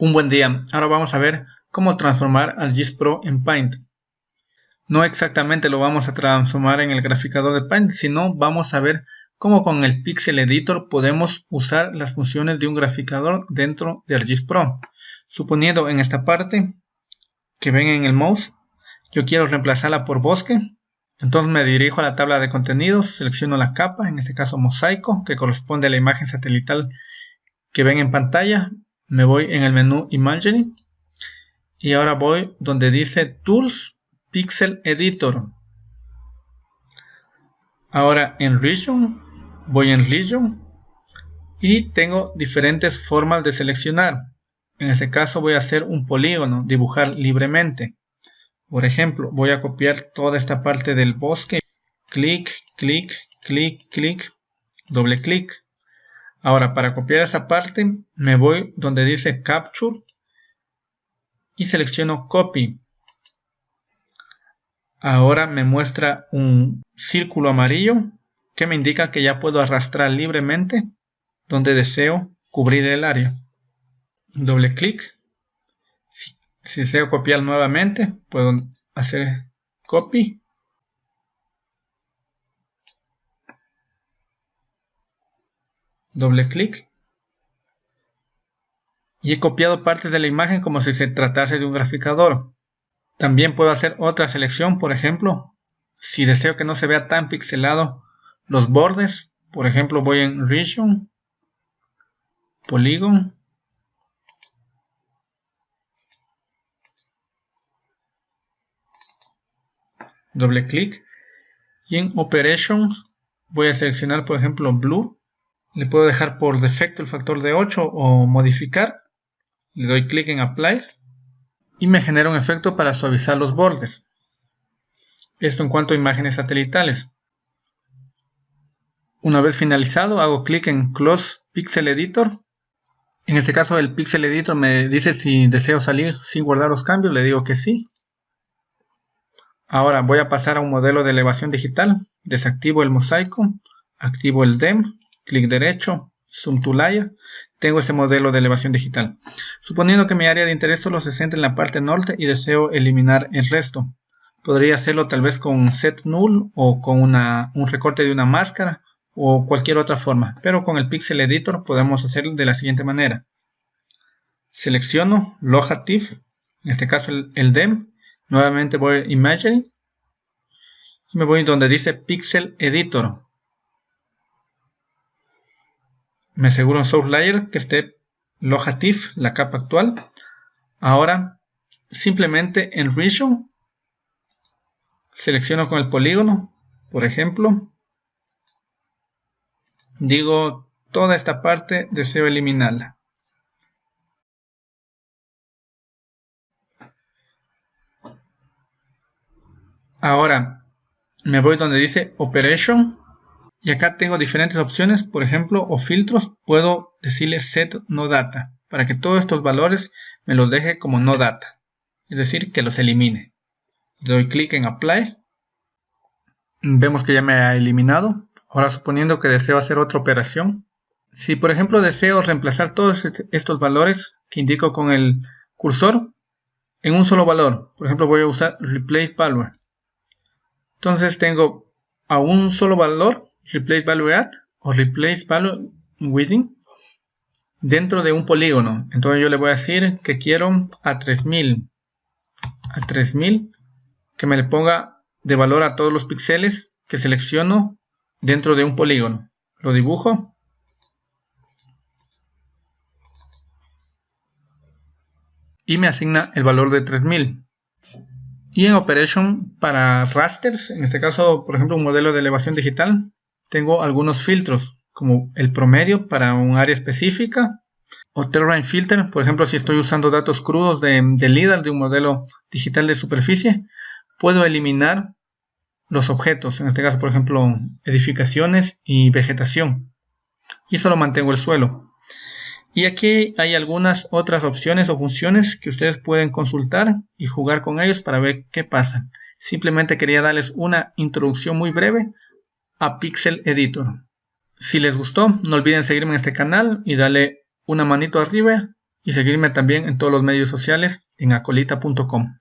Un buen día, ahora vamos a ver cómo transformar ArcGIS Pro en Paint. No exactamente lo vamos a transformar en el graficador de Paint, sino vamos a ver cómo con el Pixel Editor podemos usar las funciones de un graficador dentro de ArcGIS Pro. Suponiendo en esta parte que ven en el mouse, yo quiero reemplazarla por bosque, entonces me dirijo a la tabla de contenidos, selecciono la capa, en este caso mosaico, que corresponde a la imagen satelital que ven en pantalla, me voy en el menú Imagery y ahora voy donde dice Tools Pixel Editor. Ahora en Region, voy en Region y tengo diferentes formas de seleccionar. En este caso voy a hacer un polígono, dibujar libremente. Por ejemplo, voy a copiar toda esta parte del bosque. Clic, clic, clic, clic, doble clic. Ahora, para copiar esta parte, me voy donde dice Capture y selecciono Copy. Ahora me muestra un círculo amarillo que me indica que ya puedo arrastrar libremente donde deseo cubrir el área. Doble clic. Si, si deseo copiar nuevamente, puedo hacer Copy doble clic. Y he copiado parte de la imagen como si se tratase de un graficador. También puedo hacer otra selección, por ejemplo, si deseo que no se vea tan pixelado los bordes, por ejemplo voy en Region, Polygon, doble clic. Y en Operations voy a seleccionar por ejemplo Blue le puedo dejar por defecto el factor de 8 o modificar. Le doy clic en Apply y me genera un efecto para suavizar los bordes. Esto en cuanto a imágenes satelitales. Una vez finalizado hago clic en Close Pixel Editor. En este caso el Pixel Editor me dice si deseo salir sin guardar los cambios, le digo que sí. Ahora voy a pasar a un modelo de elevación digital, desactivo el mosaico, activo el DEM clic derecho, Zoom to Layer, tengo este modelo de elevación digital. Suponiendo que mi área de interés solo se centra en la parte norte y deseo eliminar el resto. Podría hacerlo tal vez con Set Null o con un recorte de una máscara o cualquier otra forma. Pero con el Pixel Editor podemos hacerlo de la siguiente manera. Selecciono Locative, en este caso el, el DEM. Nuevamente voy a Imagery. Y me voy donde dice Pixel Editor me aseguro en Source Layer que esté Locative, la capa actual. Ahora, simplemente en Region, selecciono con el polígono, por ejemplo. Digo, toda esta parte deseo eliminarla. Ahora, me voy donde dice Operation y acá tengo diferentes opciones, por ejemplo, o filtros, puedo decirle set no data, para que todos estos valores me los deje como no data, es decir, que los elimine. Doy clic en apply, vemos que ya me ha eliminado. Ahora suponiendo que deseo hacer otra operación, si por ejemplo deseo reemplazar todos estos valores que indico con el cursor en un solo valor, por ejemplo voy a usar replace value. Entonces tengo a un solo valor replace value at o replace value within dentro de un polígono. Entonces yo le voy a decir que quiero a 3000 a 3000 que me le ponga de valor a todos los píxeles que selecciono dentro de un polígono. Lo dibujo. Y me asigna el valor de 3000. Y en Operation para rasters, en este caso por ejemplo un modelo de elevación digital, tengo algunos filtros como el promedio para un área específica o terrain filter, por ejemplo si estoy usando datos crudos de, de LIDAR de un modelo digital de superficie, puedo eliminar los objetos, en este caso por ejemplo edificaciones y vegetación y solo mantengo el suelo. Y aquí hay algunas otras opciones o funciones que ustedes pueden consultar y jugar con ellos para ver qué pasa. Simplemente quería darles una introducción muy breve a Pixel Editor. Si les gustó, no olviden seguirme en este canal y darle una manito arriba y seguirme también en todos los medios sociales en acolita.com.